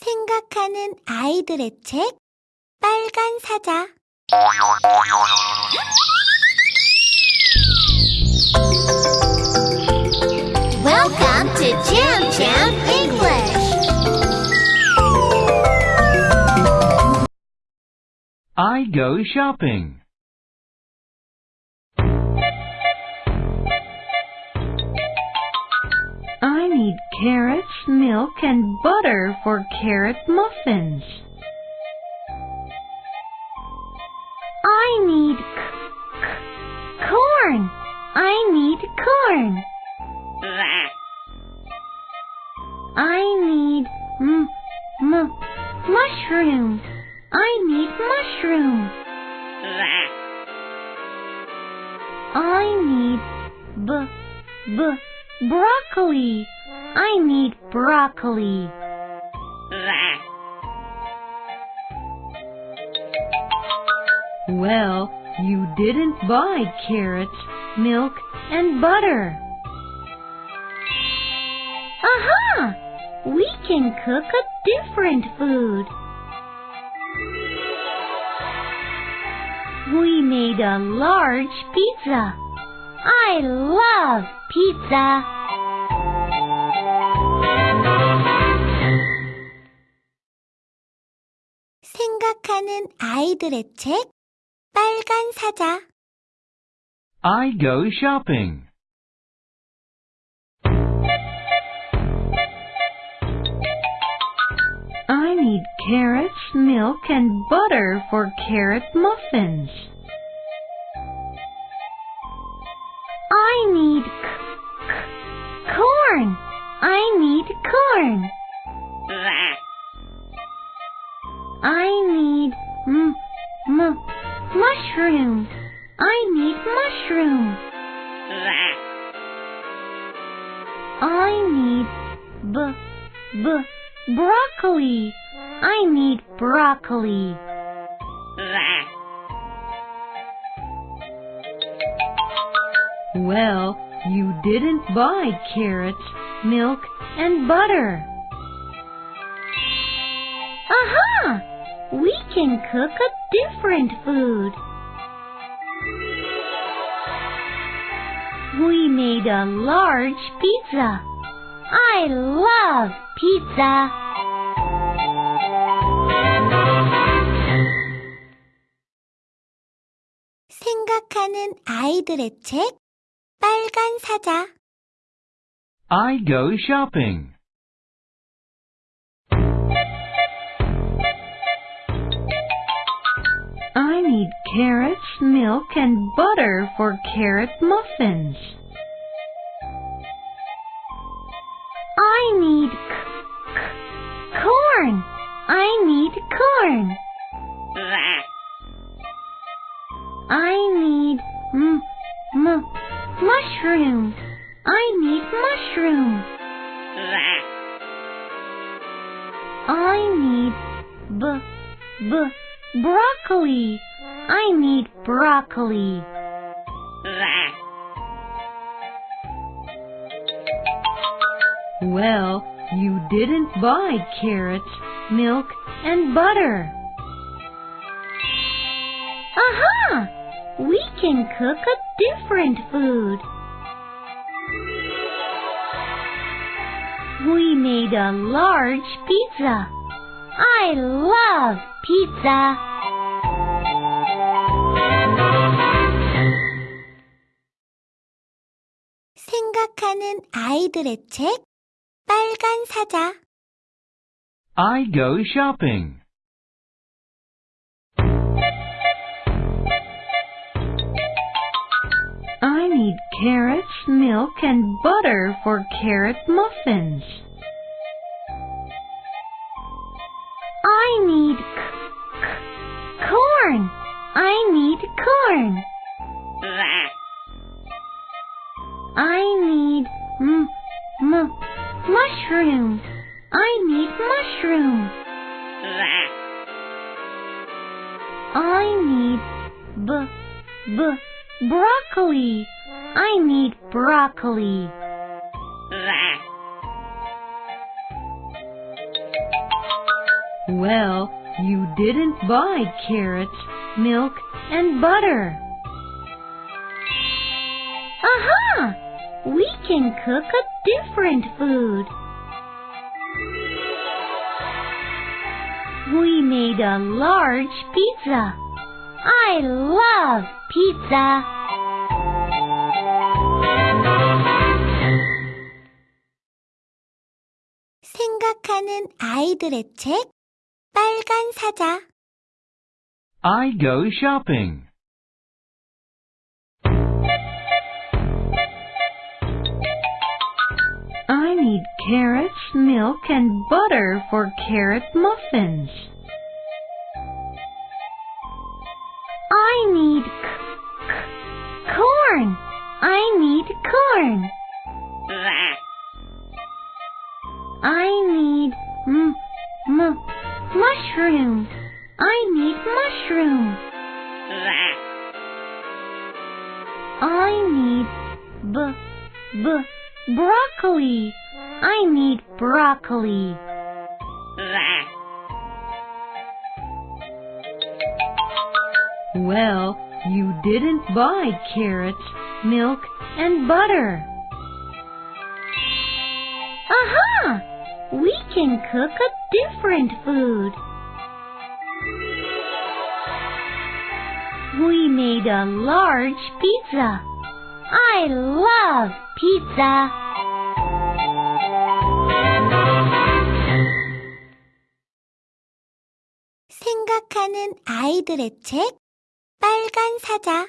생각하는 아이들의 책 빨간 사자 Welcome to Jam Jam English. I go shopping. I need carrots, milk, and butter for carrot muffins. I need corn. I need corn. I need m- m- mushroom. I need mushroom. I need b- b- broccoli. I need broccoli. Well, you didn't buy carrots, milk, and butter. Aha! We can cook a different food. We made a large pizza. I love pizza. 생각하는 아이들의 책 빨간 사자 I go shopping. I need carrots, milk, and butter for carrot muffins. Corn. I need corn. I need m- m- mushroom. I need mushroom. I need b- b- broccoli. I need broccoli. Well, you didn't buy carrots, milk, and butter. Aha! We can cook a different food. We made a large pizza. I love pizza. 생각하는 아이들의 책 빨간 사자 I go shopping. I need carrots, milk, and butter for carrot muffins. I need c- c- corn. I need corn. I need m- m- mushroom. I need mushroom. I need b- b- broccoli. I need broccoli. Well, you didn't buy carrots, milk, and butter. Aha! We can cook a different food. We made a large pizza. I love pizza. 생각하는 아이들의 책 빨간 사자 I go shopping. Need carrots, milk, and butter for carrot muffins. I need corn. I need corn. I need m- m- mushroom. I need mushroom. I need b- b- broccoli. I need broccoli. Well, you didn't buy carrots, milk, and butter. Aha! We can cook a different food. We made a large pizza. I love pizza. 생각하는 아이들의 책 빨간 사자 I go shopping. I need carrots, milk, and butter for carrot muffins. I need corn. I need corn. I need m- m- mushroom. I need mushroom. I need b- b- broccoli. I need broccoli. Well, you didn't buy carrots, milk, and butter. Aha! We can cook a different food. We made a large pizza. I love pizza. 생각하는 아이들의 책 빨간 사자